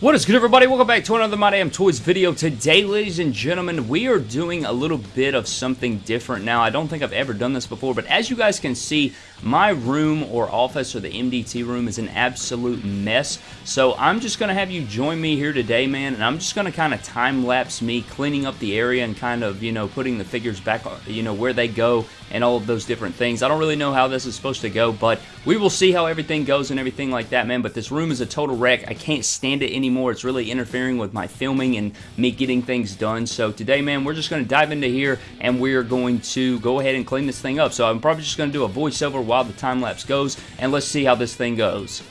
What is good everybody? Welcome back to another My Damn Toys video. Today, ladies and gentlemen, we are doing a little bit of something different now. I don't think I've ever done this before, but as you guys can see, my room or office or the MDT room is an absolute mess. So I'm just going to have you join me here today, man, and I'm just going to kind of time-lapse me cleaning up the area and kind of, you know, putting the figures back, uh, you know, where they go and all of those different things. I don't really know how this is supposed to go, but we will see how everything goes and everything like that, man. But this room is a total wreck. I can't stand it anymore. It's really interfering with my filming and me getting things done. So today, man, we're just going to dive into here and we're going to go ahead and clean this thing up. So I'm probably just going to do a voiceover while the time lapse goes, and let's see how this thing goes.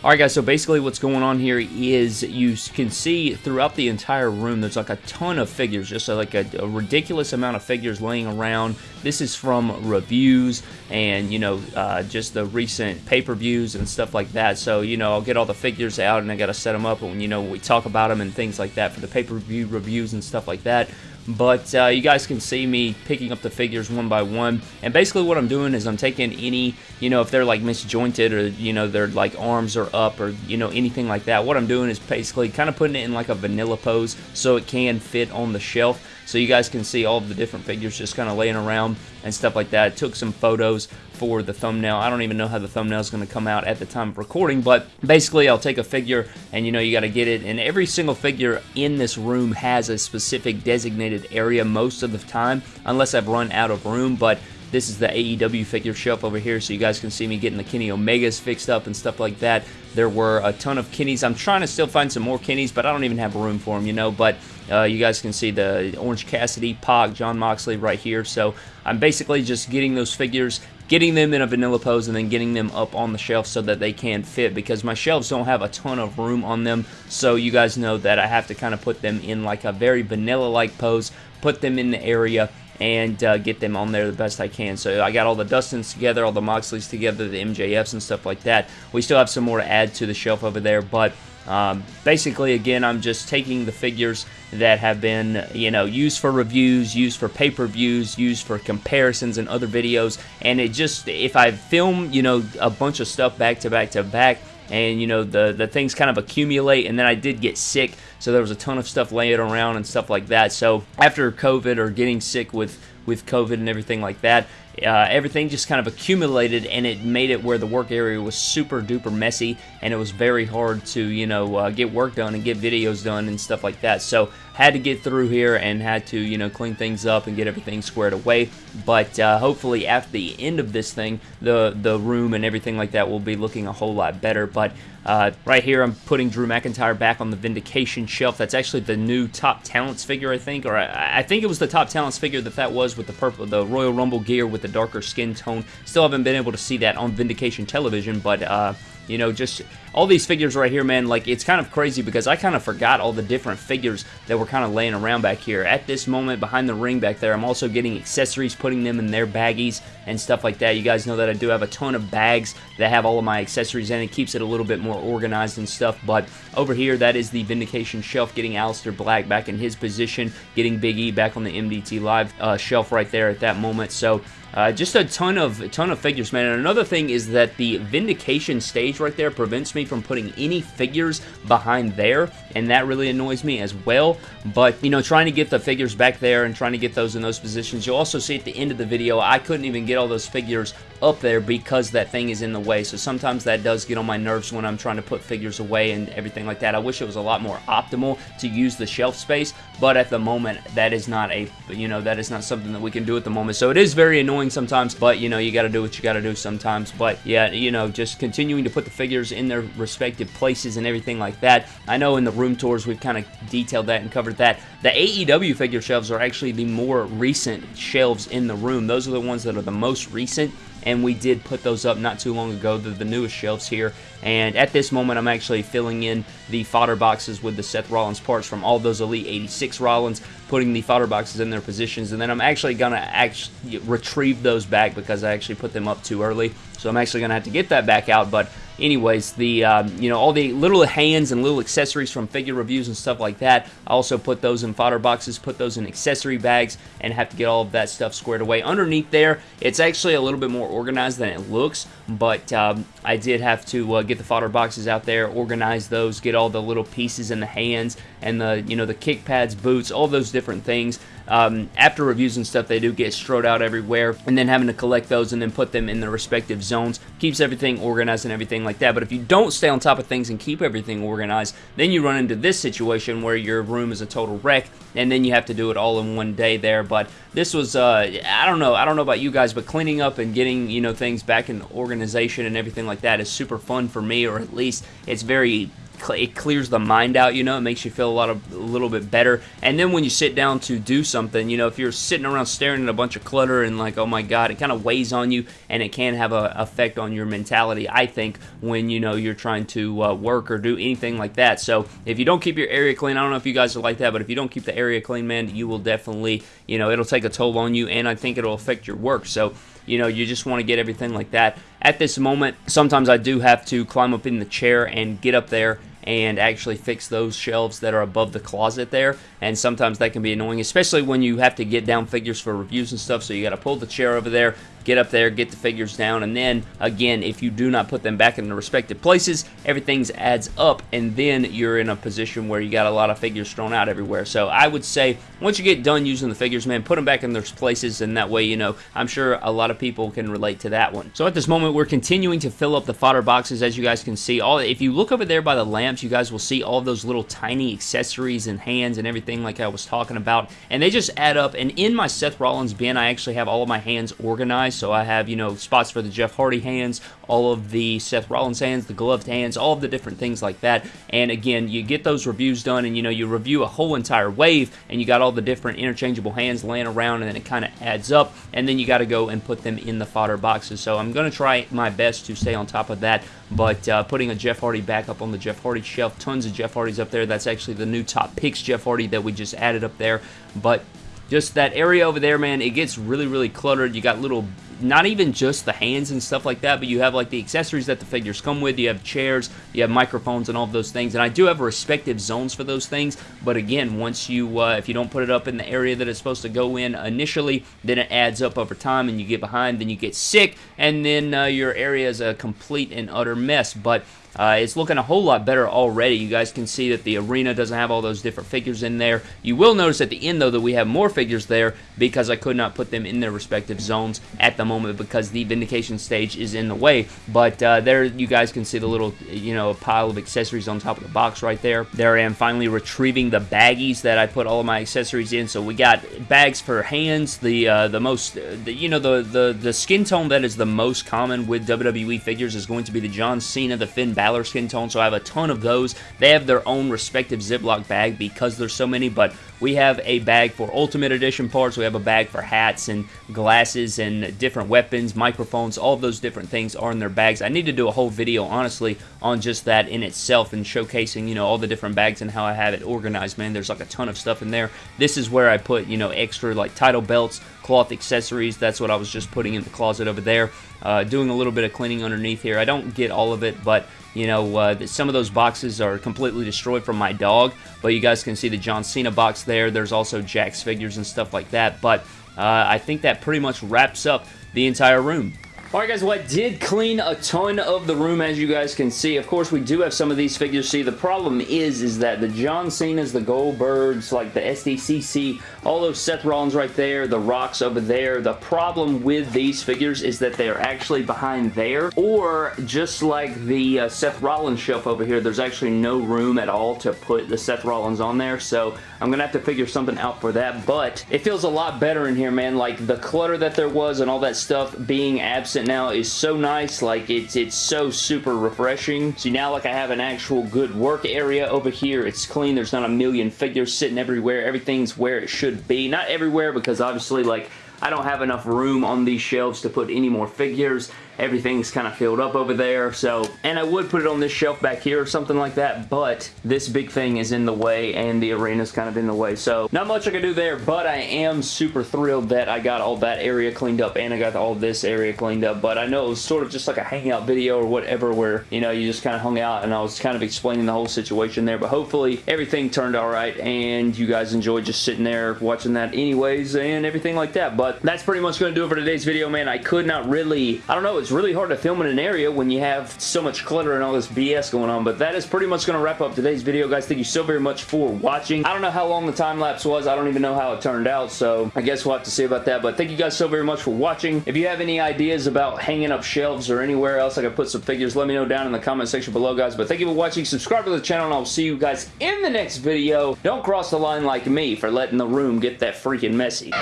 Alright guys, so basically what's going on here is you can see throughout the entire room there's like a ton of figures, just like a, a, ridiculous amount of figures laying around. This is from reviews and, you know, uh, just the recent pay-per-views and stuff like that. So, you know, I'll get all the figures out and I got to set them up and, you know, we talk about them and things like that for the pay-per-view reviews and stuff like that but uh, you guys can see me picking up the figures one by one. And basically what I'm doing is I'm taking any you know if they're like misjointed or you know their like arms are up or you know anything like that what I'm doing is basically kind of putting it in like a vanilla pose so it can fit on the shelf. So you guys can see all the different figures just kind of laying around and stuff like that. Took some photos for the thumbnail. I don't even know how the thumbnail is going to come out at the time of recording, but basically I'll take a figure and you know you got to get it and every single figure in this room has a specific designated area most of the time unless I've run out of room, but this is the AEW figure shelf over here, so you guys can see me getting the Kenny Omegas fixed up and stuff like that. There were a ton of Kennys. I'm trying to still find some more Kennys, but I don't even have room for them, you know. But uh, you guys can see the Orange Cassidy, Pac, Jon Moxley right here. So I'm basically just getting those figures, getting them in a vanilla pose, and then getting them up on the shelf so that they can fit because my shelves don't have a ton of room on them. So you guys know that I have to kind of put them in like a very vanilla-like pose, put them in the area, and uh, get them on there the best I can. So I got all the Dustins together, all the Moxleys together, the MJFs and stuff like that. We still have some more to add to the shelf over there, but um, basically, again, I'm just taking the figures that have been, you know, used for reviews, used for pay-per-views, used for comparisons and other videos, and it just, if I film, you know, a bunch of stuff back to back to back, and you know the the things kind of accumulate and then I did get sick so there was a ton of stuff laying around and stuff like that. So after COVID or getting sick with with COVID and everything like that uh, everything just kind of accumulated and it made it where the work area was super duper messy and it was very hard to you know uh, get work done and get videos done and stuff like that. So had to get through here and had to you know clean things up and get everything squared away. But uh, hopefully after the end of this thing the the room and everything like that will be looking a whole lot better. But uh, right here I'm putting Drew McIntyre back on the Vindication shelf. That's actually the new Top Talents figure I think or I, I think it was the Top Talents figure that that was with the purple the Royal Rumble gear with the the darker skin tone. Still haven't been able to see that on Vindication television, but, uh, you know, just all these figures right here, man, like, it's kind of crazy because I kind of forgot all the different figures that were kind of laying around back here. At this moment, behind the ring back there, I'm also getting accessories, putting them in their baggies and stuff like that. You guys know that I do have a ton of bags that have all of my accessories in. It keeps it a little bit more organized and stuff, but over here, that is the Vindication shelf, getting Aleister Black back in his position, getting Big E back on the MDT Live uh, shelf right there at that moment. So, uh, just a ton of ton of figures, man. And another thing is that the Vindication stage right there prevents me from putting any figures behind there, and that really annoys me as well. But, you know, trying to get the figures back there and trying to get those in those positions. You'll also see at the end of the video, I couldn't even get all those figures up there because that thing is in the way. So sometimes that does get on my nerves when I'm trying to put figures away and everything like that. I wish it was a lot more optimal to use the shelf space, but at the moment, that is not a, you know, that is not something that we can do at the moment. So it is very annoying annoying sometimes, but you know, you got to do what you got to do sometimes. But yeah, you know, just continuing to put the figures in their respective places and everything like that. I know in the room tours we've kind of detailed that and covered that. The AEW figure shelves are actually the more recent shelves in the room. Those are the ones that are the most recent and we did put those up not too long ago. They're the newest shelves here, and at this moment, I'm actually filling in the fodder boxes with the Seth Rollins parts from all those Elite 86 Rollins, putting the fodder boxes in their positions, and then I'm actually going to actually retrieve those back because I actually put them up too early. So I'm actually going to have to get that back out, but anyways, the um, you know all the little hands and little accessories from figure reviews and stuff like that. I also put those in fodder boxes, put those in accessory bags, and have to get all of that stuff squared away. Underneath there, it's actually a little bit more organized than it looks, but um, I did have to uh, get the fodder boxes out there, organize those, get all the little pieces in the hands and the you know the kick pads, boots, all those different things. Um, after reviews and stuff, they do get strode out everywhere, and then having to collect those and then put them in their respective zones keeps everything organized and everything like that. But if you don't stay on top of things and keep everything organized, then you run into this situation where your room is a total wreck, and then you have to do it all in one day there. But this was, uh, I don't know, I don't know about you guys, but cleaning up and getting you know things back in organization and everything like that is super fun for me, or at least it's very it clears the mind out, you know, it makes you feel a lot of a little bit better. And then when you sit down to do something, you know, if you're sitting around staring at a bunch of clutter and like, oh my god, it kind of weighs on you and it can have an effect on your mentality, I think, when you know you're trying to uh, work or do anything like that. So if you don't keep your area clean, I don't know if you guys are like that, but if you don't keep the area clean, man, you will definitely, you know, it'll take a toll on you and I think it'll affect your work. So you know, you just want to get everything like that. At this moment, sometimes I do have to climb up in the chair and get up there and actually fix those shelves that are above the closet there. And sometimes that can be annoying, especially when you have to get down figures for reviews and stuff. So you got to pull the chair over there, get up there, get the figures down, and then again, if you do not put them back in the respective places, everything adds up, and then you're in a position where you got a lot of figures thrown out everywhere. So I would say once you get done using the figures, man, put them back in their places, and that way, you know, I'm sure a lot of people can relate to that one. So at this moment, we're continuing to fill up the fodder boxes, as you guys can see. All If you look over there by the lamps, you guys will see all those little tiny accessories and hands and everything like I was talking about, and they just add up, and in my Seth Rollins bin, I actually have all of my hands organized, so I have, you know, spots for the Jeff Hardy hands, all of the Seth Rollins hands, the gloved hands, all of the different things like that. And again, you get those reviews done and, you know, you review a whole entire wave and you got all the different interchangeable hands laying around and then it kind of adds up. And then you got to go and put them in the fodder boxes. So I'm going to try my best to stay on top of that. But uh, putting a Jeff Hardy back up on the Jeff Hardy shelf, tons of Jeff Hardys up there. That's actually the new top picks Jeff Hardy that we just added up there. But just that area over there, man, it gets really, really cluttered. You got little not even just the hands and stuff like that, but you have like the accessories that the figures come with. You have chairs, you have microphones, and all of those things. And I do have respective zones for those things. But again, once you, uh, if you don't put it up in the area that it's supposed to go in initially, then it adds up over time, and you get behind, then you get sick, and then uh, your area is a complete and utter mess. But uh, it's looking a whole lot better already. You guys can see that the arena doesn't have all those different figures in there. You will notice at the end, though, that we have more figures there because I could not put them in their respective zones at the moment because the Vindication stage is in the way. But uh, there you guys can see the little, you know, pile of accessories on top of the box right there. There I am finally retrieving the baggies that I put all of my accessories in. So we got bags for hands, the uh, the most, the, you know, the, the, the skin tone that is the most common with WWE figures is going to be the John Cena, the Finn Balor skin tone. So I have a ton of those. They have their own respective Ziploc bag because there's so many, but we have a bag for Ultimate Edition parts. We have a bag for hats and glasses and different weapons, microphones, all of those different things are in their bags. I need to do a whole video, honestly, on just that in itself and showcasing, you know, all the different bags and how I have it organized, man. There's like a ton of stuff in there. This is where I put, you know, extra like title belts, cloth accessories. That's what I was just putting in the closet over there. Uh, doing a little bit of cleaning underneath here. I don't get all of it, but you know, uh, some of those boxes are completely destroyed from my dog, but you guys can see the John Cena box there. There's also Jack's figures and stuff like that, but uh, I think that pretty much wraps up the entire room. Alright guys, well I did clean a ton of the room as you guys can see. Of course, we do have some of these figures. See, the problem is, is that the John Cena's, the Goldbergs, like the SDCC, all those Seth Rollins right there, the Rocks over there, the problem with these figures is that they are actually behind there, or just like the uh, Seth Rollins shelf over here, there's actually no room at all to put the Seth Rollins on there, so I'm going to have to figure something out for that, but it feels a lot better in here, man. Like, the clutter that there was and all that stuff being absent now is so nice. Like, it's, it's so super refreshing. See, now, like, I have an actual good work area over here. It's clean. There's not a million figures sitting everywhere. Everything's where it should be. Not everywhere because, obviously, like, I don't have enough room on these shelves to put any more figures everything's kind of filled up over there. So, and I would put it on this shelf back here or something like that, but this big thing is in the way and the arena's kind of in the way. So, not much I can do there, but I am super thrilled that I got all that area cleaned up and I got all this area cleaned up. But I know it was sort of just like a hangout video or whatever where, you know, you just kind of hung out and I was kind of explaining the whole situation there. But hopefully everything turned all right and you guys enjoyed just sitting there watching that anyways and everything like that. But that's pretty much going to do it for today's video, man. I could not really, I don't know, it's really hard to film in an area when you have so much clutter and all this BS going on. But that is pretty much going to wrap up today's video, guys. Thank you so very much for watching. I don't know how long the time lapse was. I don't even know how it turned out. So I guess we'll have to see about that. But thank you guys so very much for watching. If you have any ideas about hanging up shelves or anywhere else I could put some figures, let me know down in the comment section below, guys. But thank you for watching. Subscribe to the channel, and I'll see you guys in the next video. Don't cross the line like me for letting the room get that freaking messy.